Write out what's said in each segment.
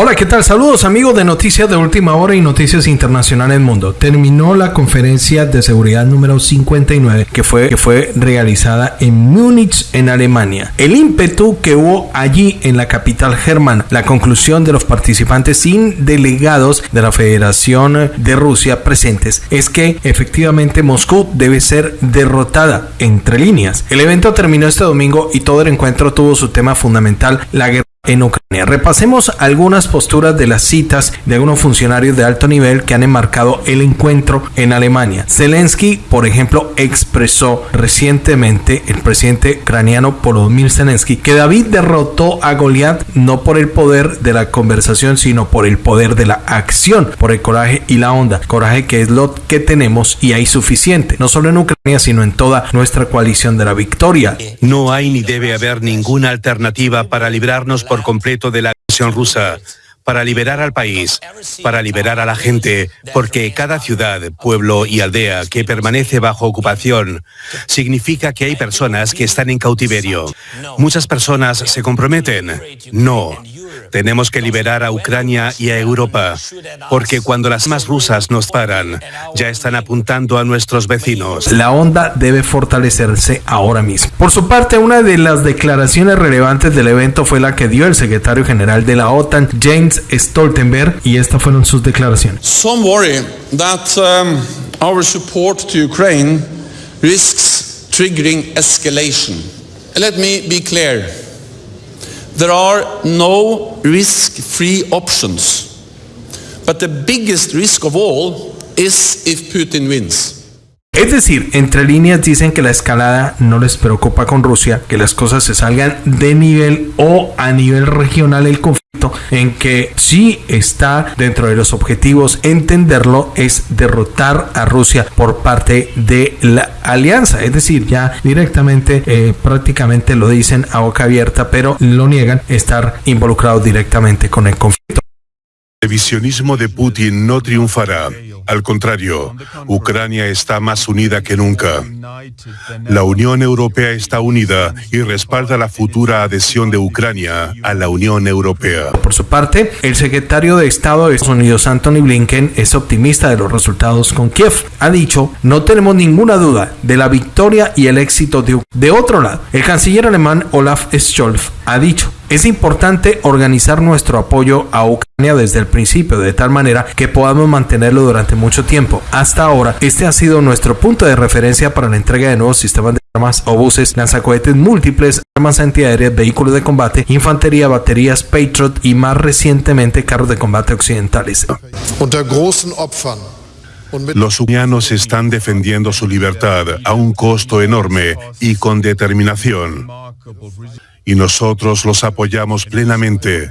Hola, ¿qué tal? Saludos amigos de Noticias de Última Hora y Noticias Internacionales Mundo. Terminó la conferencia de seguridad número 59 que fue, que fue realizada en Múnich, en Alemania. El ímpetu que hubo allí en la capital germana, la conclusión de los participantes sin delegados de la Federación de Rusia presentes, es que efectivamente Moscú debe ser derrotada entre líneas. El evento terminó este domingo y todo el encuentro tuvo su tema fundamental, la guerra en Ucrania. Repasemos algunas posturas de las citas de algunos funcionarios de alto nivel que han enmarcado el encuentro en Alemania. Zelensky, por ejemplo, expresó recientemente el presidente ucraniano Volodymyr Zelensky que David derrotó a Goliat no por el poder de la conversación, sino por el poder de la acción, por el coraje y la onda. Coraje que es lo que tenemos y hay suficiente, no solo en Ucrania, sino en toda nuestra coalición de la victoria. No hay ni debe haber ninguna alternativa para librarnos por completo de la agresión rusa para liberar al país, para liberar a la gente, porque cada ciudad, pueblo y aldea que permanece bajo ocupación significa que hay personas que están en cautiverio. Muchas personas se comprometen. No. Tenemos que liberar a Ucrania y a Europa, porque cuando las más rusas nos paran, ya están apuntando a nuestros vecinos. La onda debe fortalecerse ahora mismo. Por su parte, una de las declaraciones relevantes del evento fue la que dio el secretario general de la OTAN, James Stoltenberg, y estas fueron sus declaraciones. Some worry that um, our support to Ukraine risks triggering escalation. Let me be clear. There are no risk-free options. But the biggest risk of all is if Putin wins. Es decir, entre líneas dicen que la escalada no les preocupa con Rusia, que las cosas se salgan de nivel o a nivel regional el conflicto, en que sí está dentro de los objetivos entenderlo es derrotar a Rusia por parte de la alianza. Es decir, ya directamente eh, prácticamente lo dicen a boca abierta, pero lo niegan estar involucrados directamente con el conflicto. El visionismo de Putin no triunfará. Al contrario, Ucrania está más unida que nunca. La Unión Europea está unida y respalda la futura adhesión de Ucrania a la Unión Europea. Por su parte, el secretario de Estado de Estados Unidos, Anthony Blinken, es optimista de los resultados con Kiev. Ha dicho, no tenemos ninguna duda de la victoria y el éxito de Ucrania. De otro lado, el canciller alemán Olaf Scholz ha dicho, es importante organizar nuestro apoyo a Ucrania desde el principio, de tal manera que podamos mantenerlo durante mucho tiempo. Hasta ahora, este ha sido nuestro punto de referencia para la entrega de nuevos sistemas de armas, obuses, lanzacohetes múltiples, armas antiaéreas, vehículos de combate, infantería, baterías, Patriot y más recientemente carros de combate occidentales. Los ucranianos están defendiendo su libertad a un costo enorme y con determinación y nosotros los apoyamos plenamente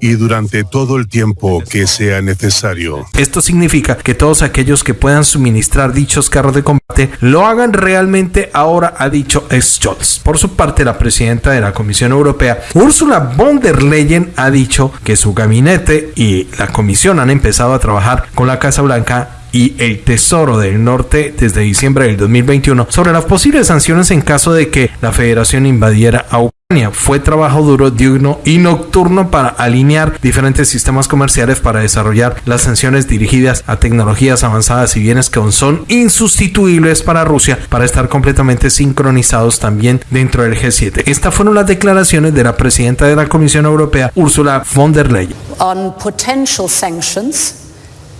y durante todo el tiempo que sea necesario. Esto significa que todos aquellos que puedan suministrar dichos carros de combate lo hagan realmente ahora, ha dicho Scholz. Por su parte, la presidenta de la Comisión Europea, Ursula von der Leyen, ha dicho que su gabinete y la Comisión han empezado a trabajar con la Casa Blanca y el Tesoro del Norte desde diciembre del 2021 sobre las posibles sanciones en caso de que la federación invadiera a Ucrania. Fue trabajo duro, diurno y nocturno para alinear diferentes sistemas comerciales para desarrollar las sanciones dirigidas a tecnologías avanzadas y bienes que son insustituibles para Rusia para estar completamente sincronizados también dentro del G7. Estas fueron las declaraciones de la presidenta de la Comisión Europea, Ursula von der Leyen. On potential sanctions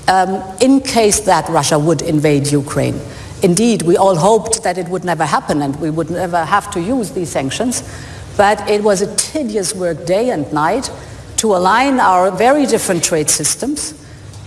um, in case that Russia would invade Ukraine. Indeed, we all hoped that it would never happen and we would never have to use these sanctions. But it was a tedious work day and night to align our very different trade systems,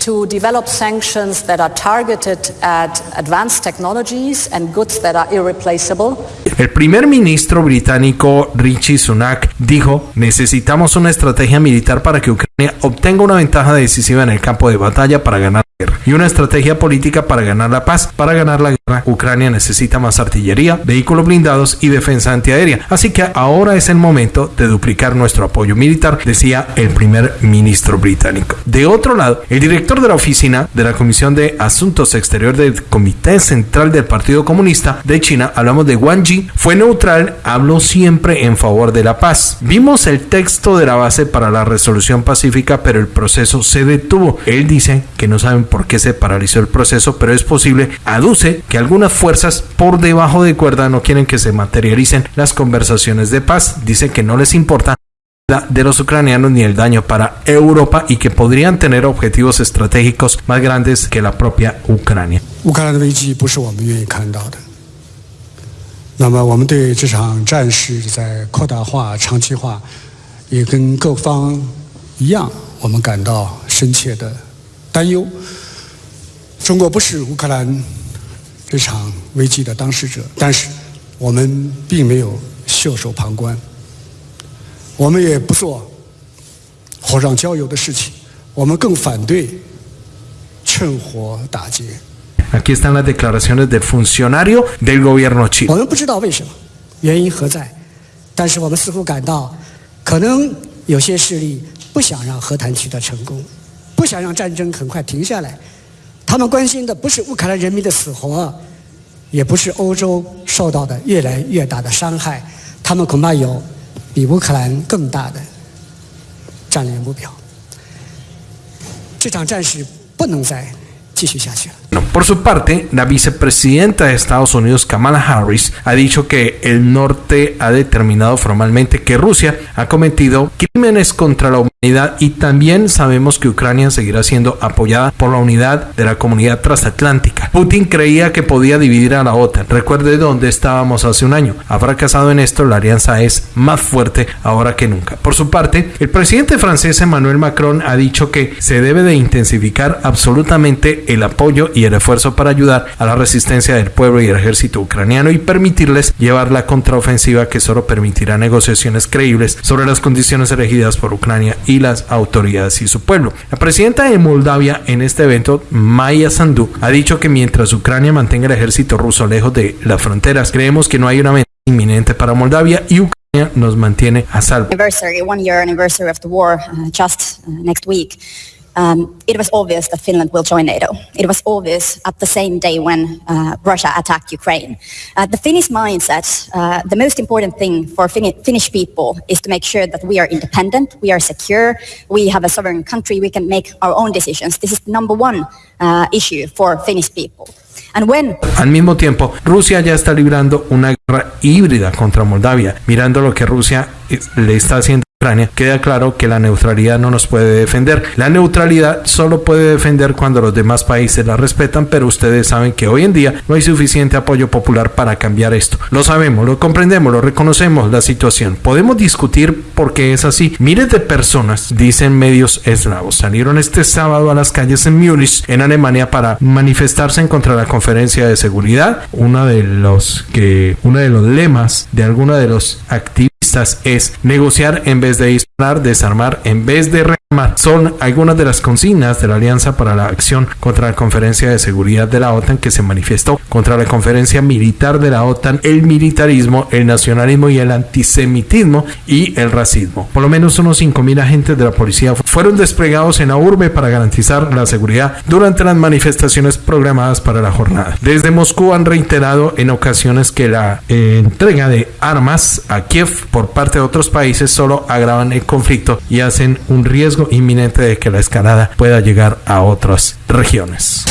to develop sanctions that are targeted at advanced technologies and goods that are irreplaceable. El primer ministro británico Richie Sunak dijo, necesitamos una estrategia militar para que Ucrania obtenga una ventaja decisiva en el campo de batalla para ganar y una estrategia política para ganar la paz. Para ganar la guerra, Ucrania necesita más artillería, vehículos blindados y defensa antiaérea. Así que ahora es el momento de duplicar nuestro apoyo militar, decía el primer ministro británico. De otro lado, el director de la oficina de la Comisión de Asuntos Exteriores del Comité Central del Partido Comunista de China, hablamos de Wang Yi, fue neutral, habló siempre en favor de la paz. Vimos el texto de la base para la resolución pacífica, pero el proceso se detuvo. Él dice que no saben por qué se paralizó el proceso, pero es posible, aduce que algunas fuerzas por debajo de cuerda no quieren que se materialicen las conversaciones de paz. Dice que no les importa de los ucranianos ni el daño para Europa y que podrían tener objetivos estratégicos más grandes que la propia Ucrania. 乌担忧。中国不是乌克兰这场危机的当事者，但是我们并没有袖手旁观，我们也不做火上浇油的事情，我们更反对趁火打劫。Aquí están las declaraciones del funcionario del gobierno 我 chino. 们不知道为什么，原因何在，但是我们似乎感到，可能有些势力不想让和谈取得成功，不想让战争很快停下来。他们关心的不是乌克兰人民的死活，也不是欧洲受到的越来越大的伤害，他们恐怕有比乌克兰更大的战略目标。这场战事不能再 继续下去了。 No, Por su parte, la vicepresidenta de Estados Unidos, Kamala Harris, ha dicho que el norte ha determinado formalmente que Rusia ha cometido crímenes contra la humanidad y también sabemos que Ucrania seguirá siendo apoyada por la unidad de la comunidad transatlántica. Putin creía que podía dividir a la OTAN. Recuerde dónde estábamos hace un año. Ha fracasado en esto, la alianza es más fuerte ahora que nunca. Por su parte, el presidente francés Emmanuel Macron ha dicho que se debe de intensificar absolutamente el apoyo y el esfuerzo para ayudar a la resistencia del pueblo y el ejército ucraniano y permitirles llevar la contraofensiva que solo permitirá negociaciones creíbles sobre las condiciones elegidas por Ucrania y las autoridades y su pueblo. La presidenta de Moldavia en este evento, Maya Sandu, ha dicho que mientras Ucrania mantenga el ejército ruso lejos de las fronteras, creemos que no hay una amenaza inminente para Moldavia y Ucrania nos mantiene a salvo. anniversary, one year anniversary of the war, uh, just uh, next week, um, it was obvious that Finland will join NATO. It was obvious at the same day when uh, Russia attacked Ukraine. Uh, the Finnish mindset, uh, the most important thing for Fin- Finnish people is to make sure that we are independent, we are secure, we have a sovereign country, we can make our own decisions. This is the number one uh, issue for Finnish people. And when Al mismo tiempo, Rusia ya está librando una guerra híbrida contra Moldavia. Mirando lo que Rusia eh, le está haciendo Ucrania, queda claro que la neutralidad no nos puede defender. La neutralidad solo puede defender cuando los demás países la respetan, pero ustedes saben que hoy en día no hay suficiente apoyo popular para cambiar esto. Lo sabemos, lo comprendemos, lo reconocemos la situación. Podemos discutir por qué es así. Miles de personas, dicen medios eslavos, salieron este sábado a las calles en Múnich, en Alemania, para manifestarse en contra de la conferencia de seguridad. Uno de los que, uno de los lemas de algunos de los es negociar en vez de disparar, desarmar en vez de rearmar. Son algunas de las consignas de la Alianza para la Acción contra la Conferencia de Seguridad de la OTAN que se manifestó contra la conferencia militar de la OTAN, el militarismo, el nacionalismo y el antisemitismo y el racismo. Por lo menos unos 5.000 agentes de la policía fueron desplegados en la urbe para garantizar la seguridad durante las manifestaciones programadas para la jornada. Desde Moscú han reiterado en ocasiones que la eh, entrega de armas a Kiev por parte de otros países solo agravan el conflicto y hacen un riesgo inminente de que la escalada pueda llegar a otras regiones.